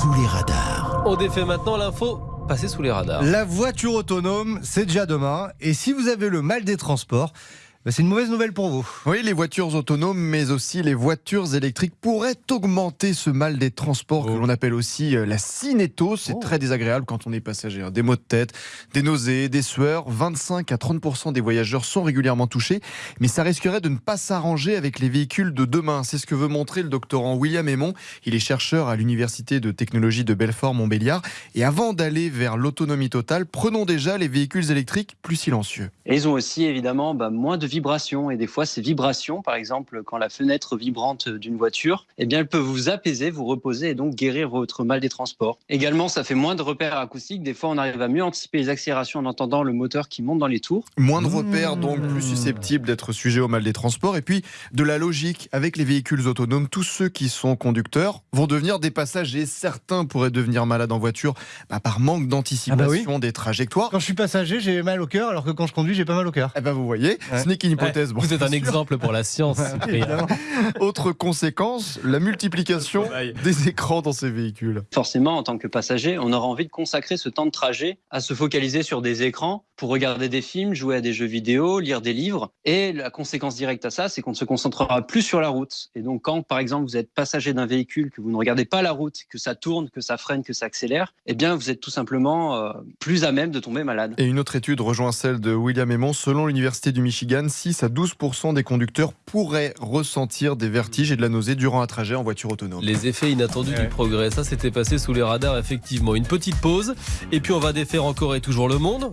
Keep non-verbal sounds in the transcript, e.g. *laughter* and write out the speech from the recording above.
sous les radars. On défait maintenant l'info passée sous les radars. La voiture autonome, c'est déjà demain. Et si vous avez le mal des transports, c'est une mauvaise nouvelle pour vous. Oui, les voitures autonomes, mais aussi les voitures électriques pourraient augmenter ce mal des transports que Oh. l'on appelle aussi euh, la cinétose. C'est Oh. très désagréable quand on est passager. hein. Des maux de tête, des nausées, des sueurs. 25 à 30 des voyageurs sont régulièrement touchés, mais ça risquerait de ne pas s'arranger avec les véhicules de demain. C'est ce que veut montrer le doctorant William Aymon. Il est chercheur à l'Université de technologie de Belfort-Montbéliard. Et avant d'aller vers l'autonomie totale, prenons déjà les véhicules électriques plus silencieux. Et ils ont aussi évidemment bah, moins de vibrations. Et des fois, ces vibrations, par exemple, quand la fenêtre vibrante d'une voiture, eh bien, elle peut vous apaiser, vous reposer et donc guérir votre mal des transports. Également, ça fait moins de repères acoustiques. Des fois, on arrive à mieux anticiper les accélérations en entendant le moteur qui monte dans les tours. Moins de Mmh. repères, donc plus susceptibles d'être sujets au mal des transports. Et puis de la logique avec les véhicules autonomes. Tous ceux qui sont conducteurs vont devenir des passagers. Certains pourraient devenir malades en voiture bah, par manque d'anticipation des trajectoires. Quand je suis passager, j'ai mal au cœur, alors que quand je conduis, j'ai pas mal au cœur. Eh ben vous voyez, Ouais. ce n'est qu'une hypothèse. Bon, Vous êtes un sûr. exemple pour la science. *laughs* Autre conséquence, la multiplication des écrans dans ces véhicules. Forcément, en tant que passager, on aura envie de consacrer ce temps de trajet à se focaliser sur des écrans pour regarder des films, jouer à des jeux vidéo, lire des livres. Et la conséquence directe à ça, c'est qu'on ne se concentrera plus sur la route. Et donc, quand, par exemple, vous êtes passager d'un véhicule, que vous ne regardez pas la route, que ça tourne, que ça freine, que ça accélère, eh bien, vous êtes tout simplement euh, plus à même de tomber malade. Et une autre étude rejoint celle de William Aymon. Selon l'Université du Michigan, 6 à 12 des conducteurs pourraient ressentir des vertiges et de la nausée durant un trajet en voiture autonome. Les effets inattendus Ouais. du progrès, ça c'était passé sous les radars effectivement. Une petite pause et puis on va défaire encore et toujours le monde.